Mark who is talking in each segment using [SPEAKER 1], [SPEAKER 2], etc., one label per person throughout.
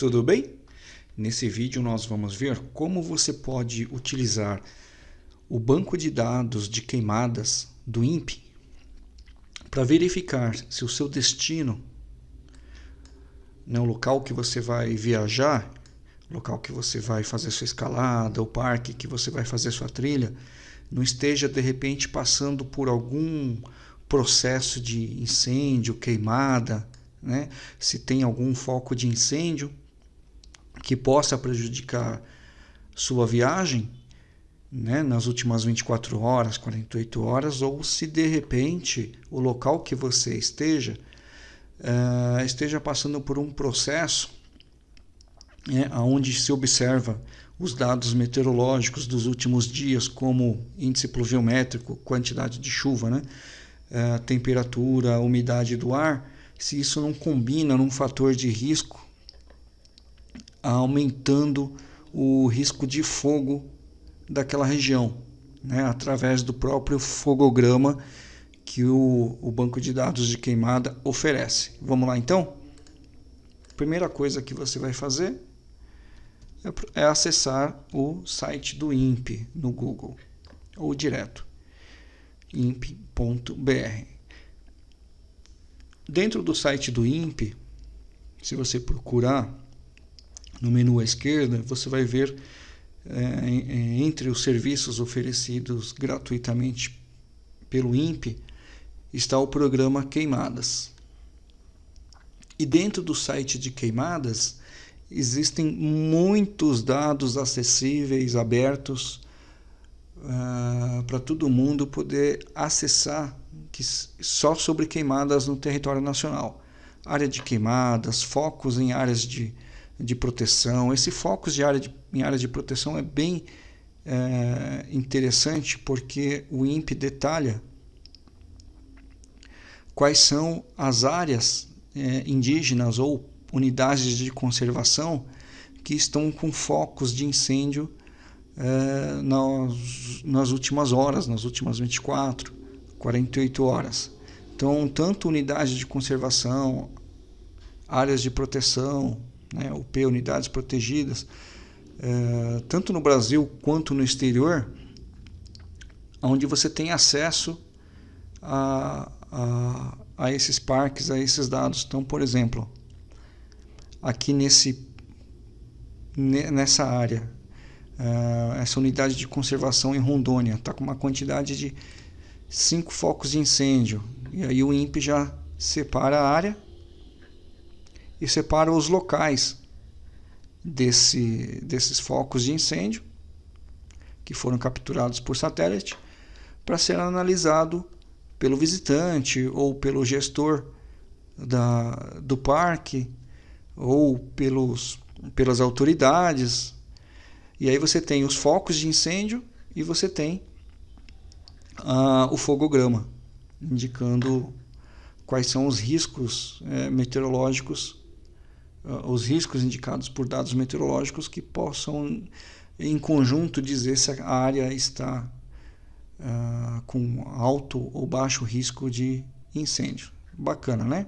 [SPEAKER 1] Tudo bem? Nesse vídeo nós vamos ver como você pode utilizar o banco de dados de queimadas do INPE para verificar se o seu destino, né, o local que você vai viajar, local que você vai fazer sua escalada, o parque que você vai fazer sua trilha, não esteja de repente passando por algum processo de incêndio, queimada, né? se tem algum foco de incêndio que possa prejudicar sua viagem né, nas últimas 24 horas, 48 horas, ou se de repente o local que você esteja uh, esteja passando por um processo né, onde se observa os dados meteorológicos dos últimos dias, como índice pluviométrico, quantidade de chuva, né, uh, temperatura, umidade do ar, se isso não combina num fator de risco, aumentando o risco de fogo daquela região, né, através do próprio fogograma que o, o banco de dados de queimada oferece. Vamos lá então? Primeira coisa que você vai fazer é, é acessar o site do INPE no Google ou direto imp.br. Dentro do site do INPE, se você procurar no menu à esquerda, você vai ver é, entre os serviços oferecidos gratuitamente pelo INPE está o programa Queimadas. E dentro do site de Queimadas existem muitos dados acessíveis, abertos, uh, para todo mundo poder acessar que, só sobre queimadas no território nacional. Área de queimadas, focos em áreas de, de proteção. Esse focos de área de, em áreas de proteção é bem é, interessante porque o INPE detalha quais são as áreas é, indígenas ou unidades de conservação que estão com focos de incêndio é, nas, nas últimas horas, nas últimas 24, 48 horas. Então, tanto unidades de conservação, áreas de proteção, né, UP, unidades protegidas, é, tanto no Brasil quanto no exterior, onde você tem acesso a, a, a esses parques, a esses dados. Então, por exemplo, aqui nesse, nessa área, uh, essa unidade de conservação em Rondônia está com uma quantidade de cinco focos de incêndio. E aí o INPE já separa a área e separa os locais desse, desses focos de incêndio que foram capturados por satélite para ser analisado pelo visitante ou pelo gestor da, do parque ou pelos, pelas autoridades. E aí você tem os focos de incêndio e você tem uh, o fogograma, indicando quais são os riscos é, meteorológicos, os riscos indicados por dados meteorológicos que possam, em conjunto, dizer se a área está uh, com alto ou baixo risco de incêndio. Bacana, né?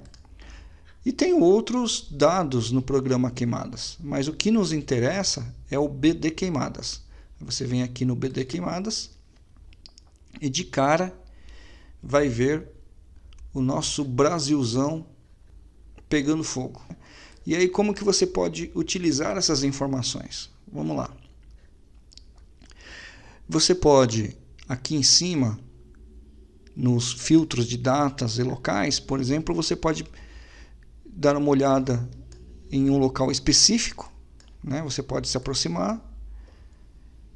[SPEAKER 1] E tem outros dados no programa Queimadas, mas o que nos interessa é o BD Queimadas. Você vem aqui no BD Queimadas e de cara vai ver o nosso Brasilzão pegando fogo. E aí como que você pode utilizar essas informações? Vamos lá. Você pode aqui em cima, nos filtros de datas e locais, por exemplo, você pode dar uma olhada em um local específico, né? Você pode se aproximar,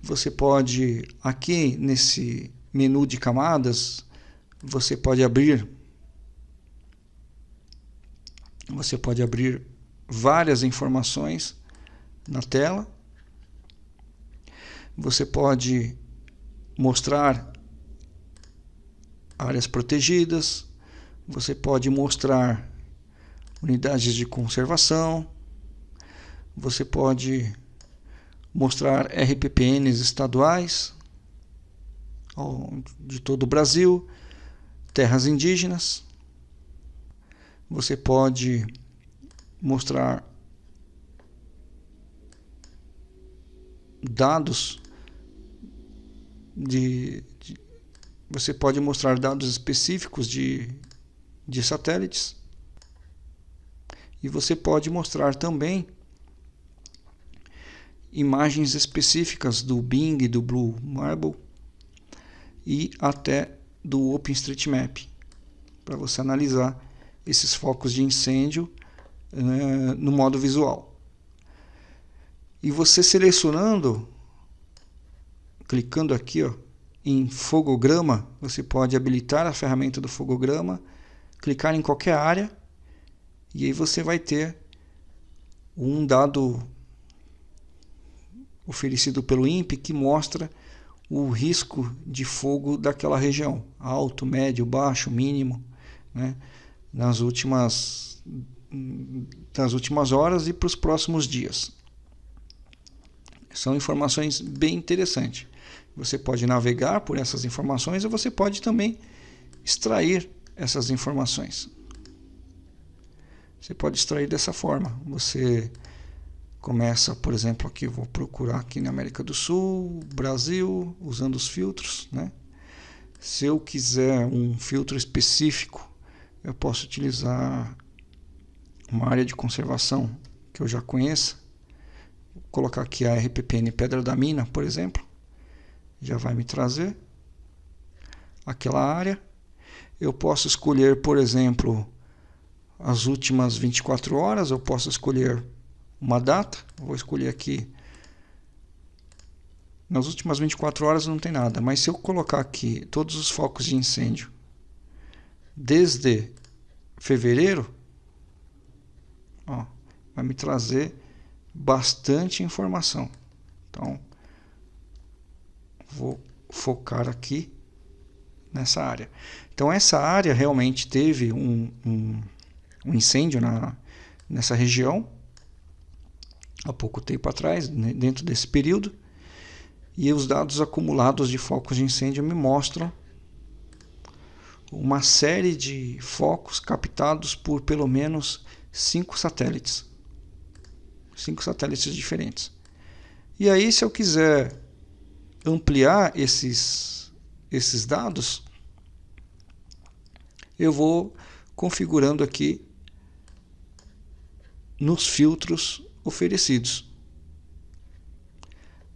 [SPEAKER 1] você pode aqui nesse menu de camadas, você pode abrir você pode abrir várias informações na tela. Você pode mostrar áreas protegidas, você pode mostrar unidades de conservação, você pode mostrar RPPNs estaduais de todo o Brasil, terras indígenas, você pode mostrar dados de, de, você pode mostrar dados específicos de, de satélites e você pode mostrar também imagens específicas do Bing, do Blue Marble e até do OpenStreetMap para você analisar esses focos de incêndio né, no modo visual. E você selecionando, clicando aqui ó, em fogograma, você pode habilitar a ferramenta do fogograma, clicar em qualquer área e aí você vai ter um dado oferecido pelo INPE que mostra o risco de fogo daquela região, alto, médio, baixo, mínimo, né? nas últimas nas últimas horas e para os próximos dias. São informações bem interessantes. Você pode navegar por essas informações ou você pode também extrair essas informações. Você pode extrair dessa forma. Você começa, por exemplo, aqui vou procurar aqui na América do Sul, Brasil, usando os filtros, né? Se eu quiser um filtro específico, eu posso utilizar uma área de conservação que eu já conheça, Vou colocar aqui a RPPN Pedra da Mina, por exemplo, já vai me trazer aquela área. Eu posso escolher, por exemplo, as últimas 24 horas, eu posso escolher uma data, vou escolher aqui. Nas últimas 24 horas não tem nada, mas se eu colocar aqui todos os focos de incêndio desde fevereiro, ó, vai me trazer bastante informação. Então, vou focar aqui nessa área. Então, essa área realmente teve um, um, um incêndio na, nessa região há pouco tempo atrás, né, dentro desse período, e os dados acumulados de focos de incêndio me mostram uma série de focos captados por pelo menos cinco satélites. Cinco satélites diferentes. E aí, se eu quiser ampliar esses, esses dados, eu vou configurando aqui nos filtros oferecidos.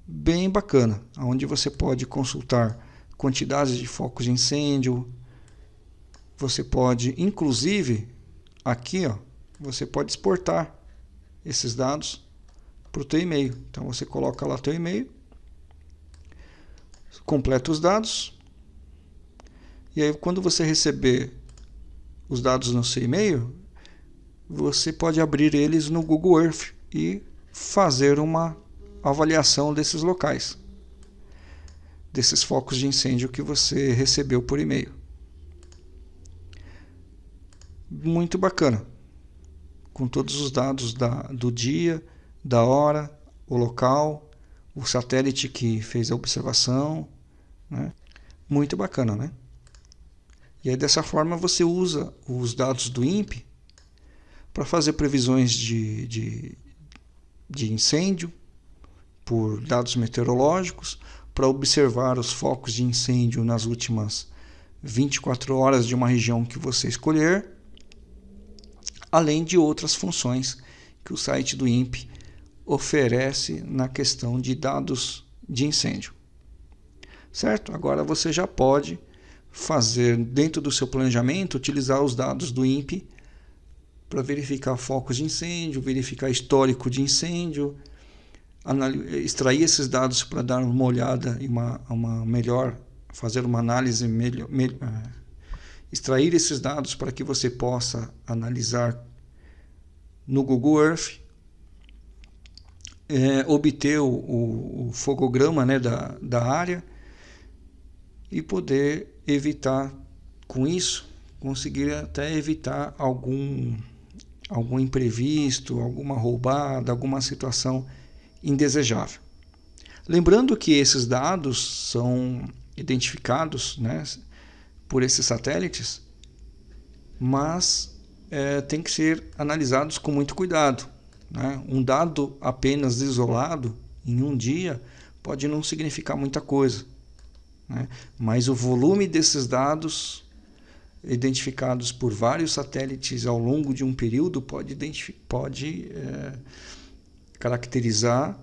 [SPEAKER 1] Bem bacana, onde você pode consultar quantidades de focos de incêndio, você pode, inclusive, aqui, ó, você pode exportar esses dados para o teu e-mail. Então você coloca lá teu e-mail, completa os dados, e aí quando você receber os dados no seu e-mail, você pode abrir eles no Google Earth e fazer uma avaliação desses locais, desses focos de incêndio que você recebeu por e-mail muito bacana, com todos os dados da, do dia, da hora, o local, o satélite que fez a observação, né? muito bacana, né? E aí dessa forma você usa os dados do INPE para fazer previsões de, de, de incêndio por dados meteorológicos, para observar os focos de incêndio nas últimas 24 horas de uma região que você escolher além de outras funções que o site do INPE oferece na questão de dados de incêndio. Certo? Agora você já pode fazer dentro do seu planejamento utilizar os dados do INPE para verificar focos de incêndio, verificar histórico de incêndio, extrair esses dados para dar uma olhada e uma, uma melhor, fazer uma análise melhor, melhor extrair esses dados para que você possa analisar no Google Earth, é, obter o, o, o, fogograma né, da, da área e poder evitar com isso, conseguir até evitar algum, algum imprevisto, alguma roubada, alguma situação indesejável. Lembrando que esses dados são identificados né, por esses satélites, mas é, tem que ser analisados com muito cuidado. Né? Um dado apenas isolado em um dia pode não significar muita coisa. Né? Mas o volume desses dados identificados por vários satélites ao longo de um período pode, pode é, caracterizar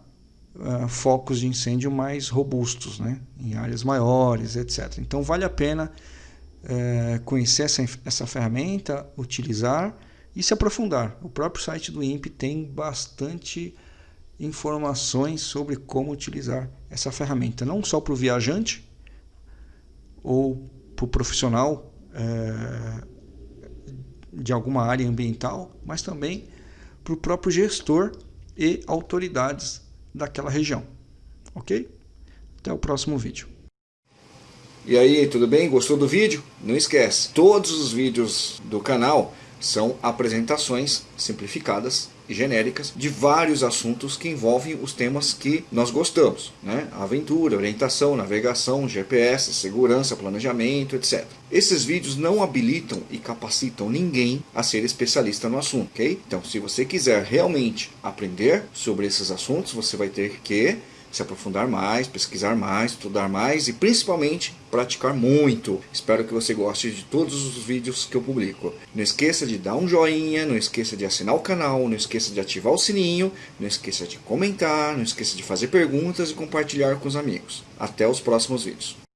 [SPEAKER 1] uh, focos de incêndio mais robustos, né? em áreas maiores, etc. Então vale a pena é, conhecer essa, essa ferramenta, utilizar e se aprofundar. O próprio site do INPE tem bastante informações sobre como utilizar essa ferramenta, não só para o viajante ou para o profissional é, de alguma área ambiental, mas também para o próprio gestor e autoridades daquela região. Ok? Até o próximo vídeo.
[SPEAKER 2] E aí, tudo bem? Gostou do vídeo? Não esquece, todos os vídeos do canal são apresentações simplificadas e genéricas de vários assuntos que envolvem os temas que nós gostamos. Né? Aventura, orientação, navegação, GPS, segurança, planejamento, etc. Esses vídeos não habilitam e capacitam ninguém a ser especialista no assunto, ok? Então, se você quiser realmente aprender sobre esses assuntos, você vai ter que se aprofundar mais, pesquisar mais, estudar mais e principalmente praticar muito. Espero que você goste de todos os vídeos que eu publico. Não esqueça de dar um joinha, não esqueça de assinar o canal, não esqueça de ativar o sininho, não esqueça de comentar, não esqueça de fazer perguntas e compartilhar com os amigos. Até os próximos vídeos.